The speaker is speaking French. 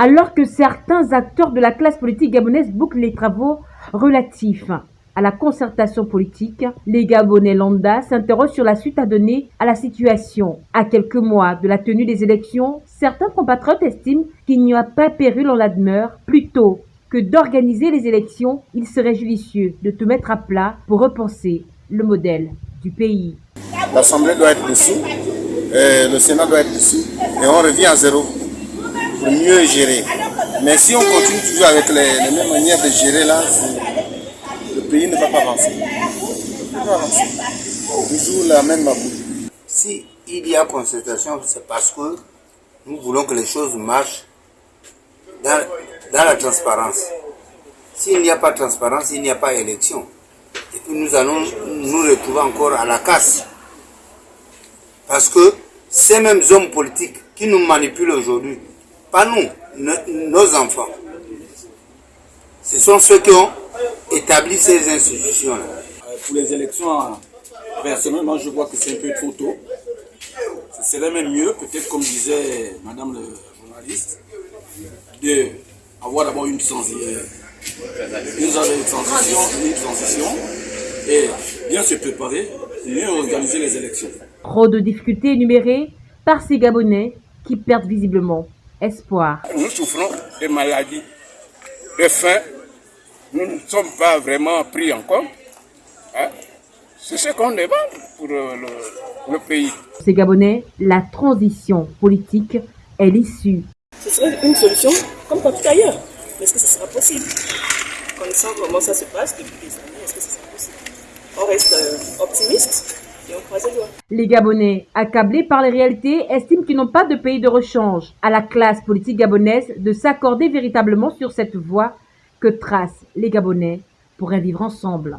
Alors que certains acteurs de la classe politique gabonaise bouclent les travaux relatifs à la concertation politique, les Gabonais lambda s'interrogent sur la suite à donner à la situation. À quelques mois de la tenue des élections, certains compatriotes estiment qu'il n'y a pas péril en la demeure. Plutôt que d'organiser les élections, il serait judicieux de tout mettre à plat pour repenser le modèle du pays. L'Assemblée doit être dessous, le Sénat doit être dessous, et on revient à zéro pour mieux gérer. Mais si on continue toujours avec les, les mêmes manières de gérer là, le pays ne va pas avancer. Toujours la même. Si il y a concertation, c'est parce que nous voulons que les choses marchent dans, dans la transparence. S'il n'y a pas transparence, il n'y a pas d'élection. Et puis nous allons nous retrouver encore à la casse. Parce que ces mêmes hommes politiques qui nous manipulent aujourd'hui, pas nous, nos enfants, ce sont ceux qui ont établi ces institutions-là. Pour les élections, personnellement, je vois que c'est un peu trop tôt. Ce serait même mieux, peut-être comme disait Madame le journaliste, de avoir d'abord une transition, une transition, une transition et bien se préparer, mieux organiser les élections. Trop de difficultés énumérées par ces Gabonais qui perdent visiblement espoir. Nous souffrons de maladies, de faim. Nous ne sommes pas vraiment pris en compte. Hein? C'est ce qu'on demande pour le, le pays. Ces Gabonais, la transition politique est l'issue. Ce serait une solution comme partout ailleurs. Mais est-ce que ce sera possible? Connaissant comment ça se passe depuis des années, est-ce que ce sera possible? On reste euh, optimiste Les Gabonais, accablés par les réalités, estiment qu'ils n'ont pas de pays de rechange. À la classe politique gabonaise de s'accorder véritablement sur cette voie que tracent les Gabonais pour un vivre ensemble.